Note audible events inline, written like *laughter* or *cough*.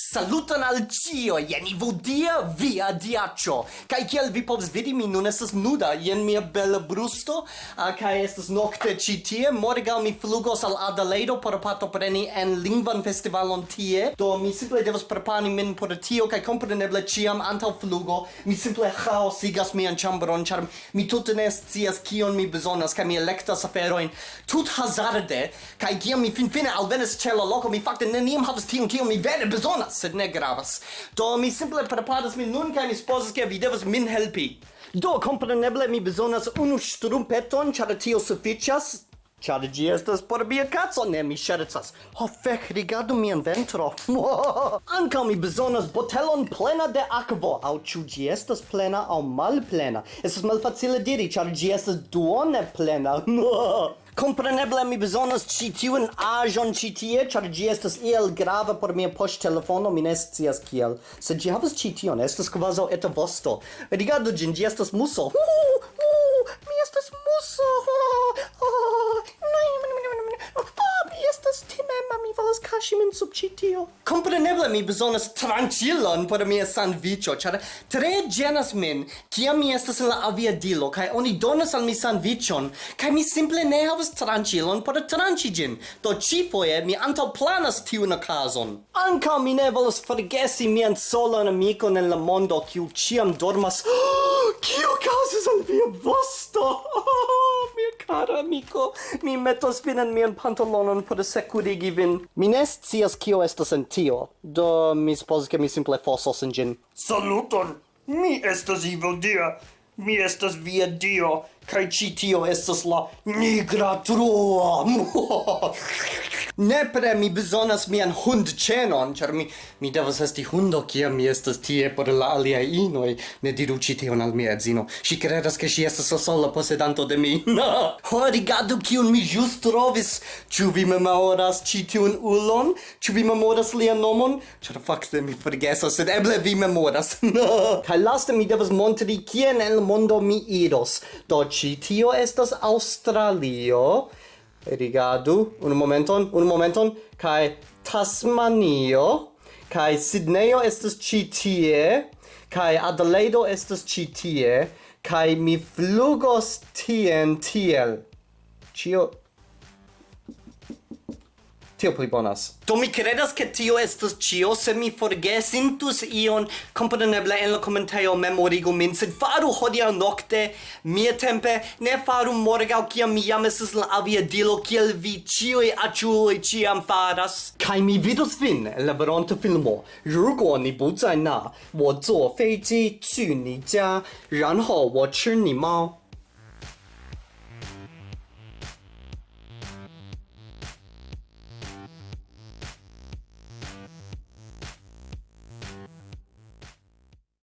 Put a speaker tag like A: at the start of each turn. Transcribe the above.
A: Saluton al cio, jen Ivodia via diaccio Kai kiel vi povs vidi, mi nun estas nuda, jen mia bella brusto. Uh, Kai estas nocte ci tie, morgal mi flugos al Adelaide por partopreni en lingvan festivalon tie. Do mi simple devas prepani min por tio, kai compreneble ciam antau flugo Mi simple chaosigas mian chambron, char mi tute ne scias kion mi bezonas Kai mi electas aferoin tut hazarde Kai kiam mi finfine alvenis ce la loco, mi fakte neniam havas tion, kion mi vere bezonas sed ne gravas. Do mi simple preparas min nun kaj mi supozas ke vi devas min helpi. Do kompreneble mi bezonas unu strumpeton ĉar tio sufiĉas. Ĉar ĝi estas por mia kaco, ne mi ŝercas. Ho fek, rigardu mian ventro. Ankaŭ mi bezonas botelon plena de akvo, aŭ ĉu ĝi estas plena aŭ malplena. Estas malfacile diri, ĉar ĝi estas duone plena. Compreneble mi bezonas ĉi tiun aĵon ĉi tie, ĉar ĝi estas iel grava por mia poŝtelefono, mi ne scias kiel. Se ĝi havas ĉi tion, estas kvazaŭ eta vosto. Rigardu ĝin, ĝi estas muso. Uh, uh, mi estas muso. Uh, *laughs* uh. kaŝi min sub ĉi tio? Kompreneble mi bezonas tranĉilon por mia sandviĉo, ĉar tre ĝenas min kiam mi estas en la aviadilo kaj oni donas al mi sandviĉon kaj mi simple ne havas tranĉilon por tranĉi ĝin. Do ĉifoje mi antaŭplanas tiun okazon. Ankaŭ mi ne volas forgesi mian solan amikon en la mondo kiu ĉiam dormas. *gasps* Kio kaŭzis al via vosto? *laughs* cara amico, mi metos vin en mian pantalonon por securigi vin. Mi ne scias kio estas en tio, do mi supozas ke mi simple fosos en ĝin.
B: Saluton! Mi estas Evil Dia, mi estas via Dio, kaj ĉi tio estas la nigra truo! *laughs*
A: nepre mi bezonas mian hund cenon, char mi mi devas esti hundo kiam mi estas tie por la aliaj inoi. Ne diru ci tion al mia edzino. Si credas che si estas la sola posedanto de mi. *laughs* No! Ho, rigardu kiun mi just trovis. Ciu vi memoras ci tiun ulon? Ciu vi memoras lia nomon? Char fakte mi forgesas, sed eble vi memoras. *laughs* No! Kai laste mi devas montri kien en mondo mi iros. Do ci tio estas Australio rigardu un momenton un momenton. Kai Tasmanio. Kai Sydneyo estas ĉi tie. Kai Adelaide estas ĉi tie. Kai mi flugos tien tiel. Ĉio Tio pli bonas. Do mi credas che tio estus cio, se mi forgesintus ion, compreneble en la commentario memorigu min, sed faru hodia nocte, mia tempe, ne faru morgau kia mi jam estes la avia dilo, kiel vi cioi aciuloi ciam faras. Kai mi vidus vin, en la veronta filmo, 如果你不在那，我坐飞机去你家，然后我吃你猫。